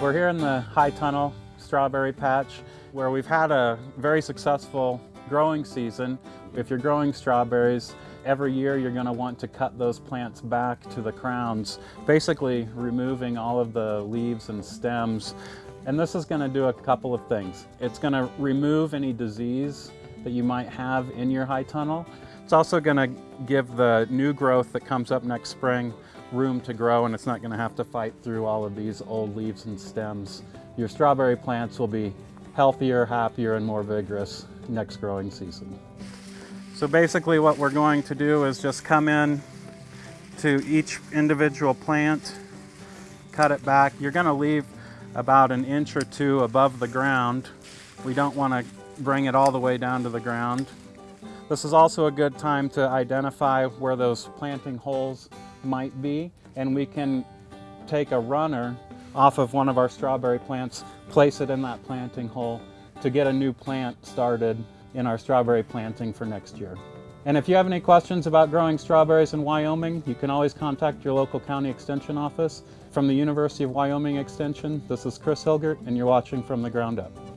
We're here in the High Tunnel strawberry patch where we've had a very successful growing season. If you're growing strawberries, every year you're going to want to cut those plants back to the crowns, basically removing all of the leaves and stems. And this is going to do a couple of things. It's going to remove any disease that you might have in your high tunnel. It's also going to give the new growth that comes up next spring room to grow and it's not going to have to fight through all of these old leaves and stems. Your strawberry plants will be healthier, happier, and more vigorous next growing season. So basically what we're going to do is just come in to each individual plant, cut it back. You're going to leave about an inch or two above the ground. We don't want to bring it all the way down to the ground. This is also a good time to identify where those planting holes might be and we can take a runner off of one of our strawberry plants, place it in that planting hole to get a new plant started in our strawberry planting for next year. And if you have any questions about growing strawberries in Wyoming, you can always contact your local county extension office. From the University of Wyoming Extension, this is Chris Hilgert and you're watching From the Ground Up.